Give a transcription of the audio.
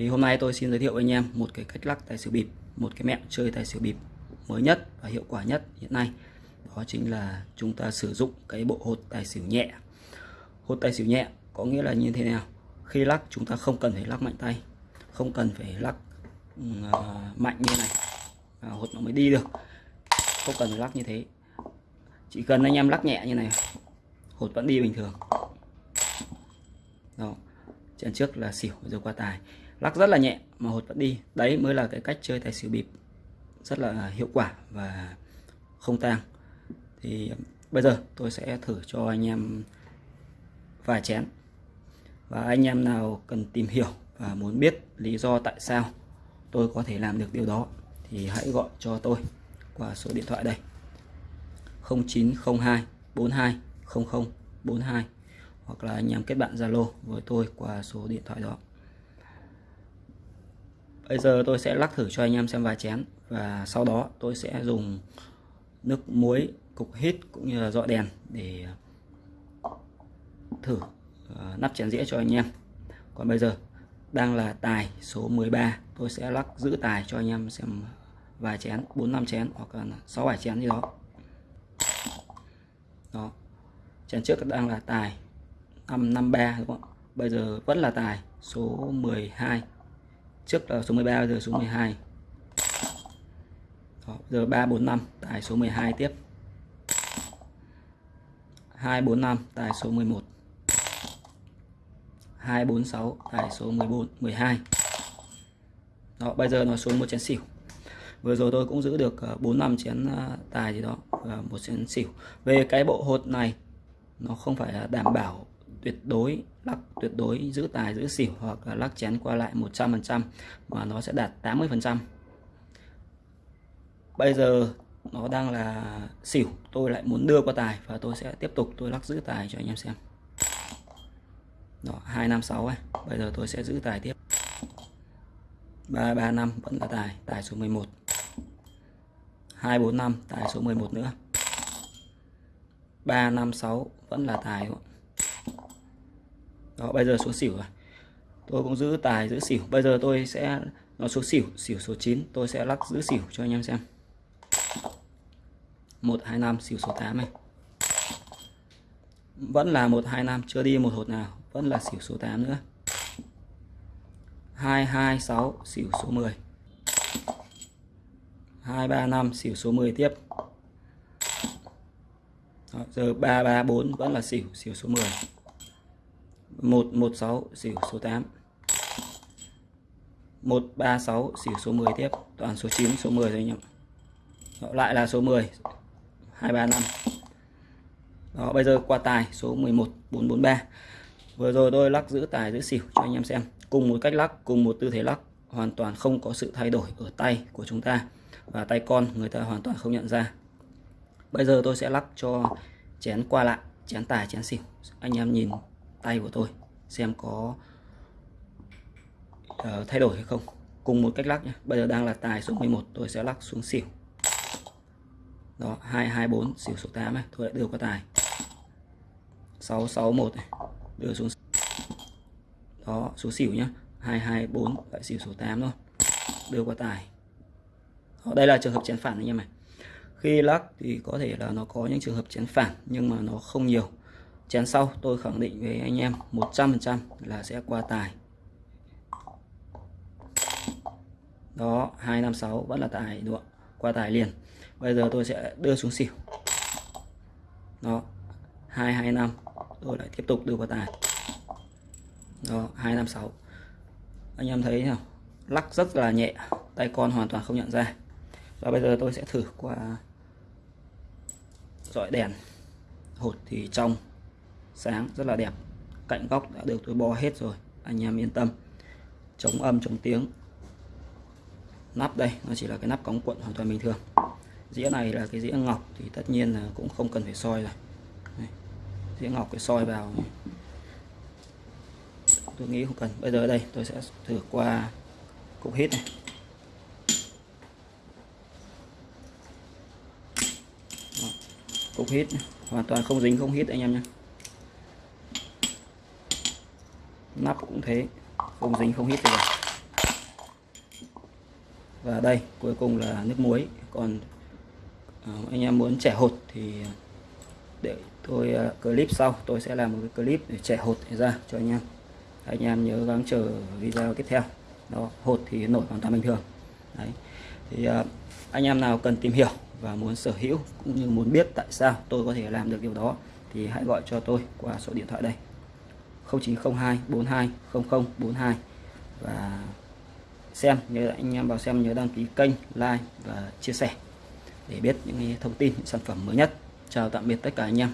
thì hôm nay tôi xin giới thiệu với anh em một cái cách lắc tài xỉu bịp một cái mẹo chơi tài xỉu bịp mới nhất và hiệu quả nhất hiện nay. Đó chính là chúng ta sử dụng cái bộ hột tài xỉu nhẹ. Hột tài xỉu nhẹ có nghĩa là như thế nào? Khi lắc chúng ta không cần phải lắc mạnh tay không cần phải lắc uh, mạnh như này à, hột nó mới đi được. Không cần phải lắc như thế. Chỉ cần anh em lắc nhẹ như này hột vẫn đi bình thường. Đó trận trước là xỉu rồi qua tài lắc rất là nhẹ, mà hột vẫn đi. Đấy mới là cái cách chơi tài xỉu bịp. Rất là hiệu quả và không tang. Thì um, bây giờ tôi sẽ thử cho anh em vài chén. Và anh em nào cần tìm hiểu và muốn biết lý do tại sao tôi có thể làm được điều đó, thì hãy gọi cho tôi qua số điện thoại đây. 0902 42 00 42 hoặc là anh em kết bạn Zalo với tôi qua số điện thoại đó bây giờ tôi sẽ lắc thử cho anh em xem vài chén. Và sau đó tôi sẽ dùng nước muối cục hít cũng như là dọi đèn để ờ, thử ờ, nắp chén dĩa cho anh em. Còn bây giờ, đang là tài số 13 tôi sẽ lắc giữ tài cho anh em xem vài chén 4 5 chén hoặc là 6 7 chén gì đó. Đó, chén trước đang là tài 553 đúng không bây giờ vẫn là tài số 12 trước là số 13 bây giờ số 12 đó, giờ 345 tài số 12 tiếp. 245 tài số 11 246 tài số 14 12 đó bây giờ nó xuống một chén xỉu. Vừa rồi tôi cũng giữ được 4 ờ, năm chén ờ, tài gì đó một chén xỉu. Về cái bộ hột này nó không phải đảm bảo tuyệt đối, lắc tuyệt đối, giữ tài, giữ xỉu hoặc là lắc chén qua lại 100% mà nó sẽ đạt 80% bây giờ nó đang là xỉu, tôi lại muốn đưa qua tài và tôi sẽ tiếp tục tôi lắc giữ tài cho anh em xem. Đó 256 ấy, bây giờ tôi sẽ giữ tài tiếp. 335 vẫn là tài tài số 11 245 tài số 11 nữa. 356 vẫn là tài đúng không? Đó bây giờ số xỉu rồi. Tôi cũng giữ tài giữ xỉu. Bây giờ tôi sẽ nó số xỉu xỉu số 9 tôi sẽ lắc giữ xỉu cho anh em xem. 125 xỉu số 8 này. Vẫn là 125 chưa đi một hột nào. Vẫn là xỉu số 8 nữa. 226 xỉu số 10 235 xỉu số 10 tiếp. Đó, giờ 334 vẫn là xỉu xỉu số 10 116 xỉu số 8 136 xỉu số 10 tiếp. Toàn số 9 số 10 thôi nhỉ Đó, lại là số 10 235 đó bây giờ qua tài số 11 443 vừa rồi tôi lắc giữ tài giữ xỉu cho anh em xem. Cùng một cách lắc cùng một tư thế lắc hoàn toàn không có sự thay đổi ở tay của chúng ta. Và tay con người ta hoàn toàn không nhận ra. Bây giờ tôi sẽ lắc cho chén qua lại chén tài chén xỉu. Anh em nhìn tay của tôi xem có uh, thay đổi hay không. Cùng một cách lắc nhé bây giờ đang là tài số 11 tôi sẽ lắc xuống xỉu. Đó 224 xỉu số 8 này. Tôi lại đưa qua tài. 661 này. Đưa xuống đó số xỉu nhá. 224 lại xỉu số 8 thôi. Đưa qua tài. Đó, đây là trường hợp chén phản anh em này khi lắc thì có thể là nó có những trường hợp chén phản nhưng mà nó không nhiều chén sau tôi khẳng định với anh em 100% là sẽ qua tài. Đó 256 vẫn là tài, đúng không? qua tài liền. Bây giờ tôi sẽ đưa xuống xỉu. Đó 225 tôi lại tiếp tục đưa qua tài. Đó 256 anh em thấy không lắc rất là nhẹ, tay con hoàn toàn không nhận ra. Và bây giờ tôi sẽ thử qua dọi đèn. Hột thì trong sáng, rất là đẹp. Cạnh góc đã được tôi bo hết rồi, anh em yên tâm. Chống âm, chống tiếng. Nắp đây, nó chỉ là cái nắp cống cuộn hoàn toàn bình thường. Dĩa này là cái dĩa ngọc, thì tất nhiên là cũng không cần phải soi rồi. Đây. dĩa ngọc cái soi vào. Này. tôi nghĩ không cần. Bây giờ đây, tôi sẽ thử qua cục hít này. Cục hít hoàn toàn không dính, không hít anh em nhé. Nắp cũng thế không dính không hít gì cả. Và đây cuối cùng là nước muối. Còn ờ, anh em muốn trẻ hột thì để tôi ờ, clip sau. Tôi sẽ làm một cái clip để trẻ hột ra cho anh em. Anh em nhớ gắng chờ video tiếp theo. Đó hột thì nổi hoàn toàn bình thường. Đấy. Thì uh, anh em nào cần tìm hiểu và muốn sở hữu cũng như muốn biết tại sao tôi có thể làm được điều đó thì hãy gọi cho tôi qua số điện thoại đây. 0902 42 00 42 và xem, nhớ, anh em vào xem nhớ đăng ký kênh, like và chia sẻ để biết những thông tin, những sản phẩm mới nhất. Chào tạm biệt tất cả anh em.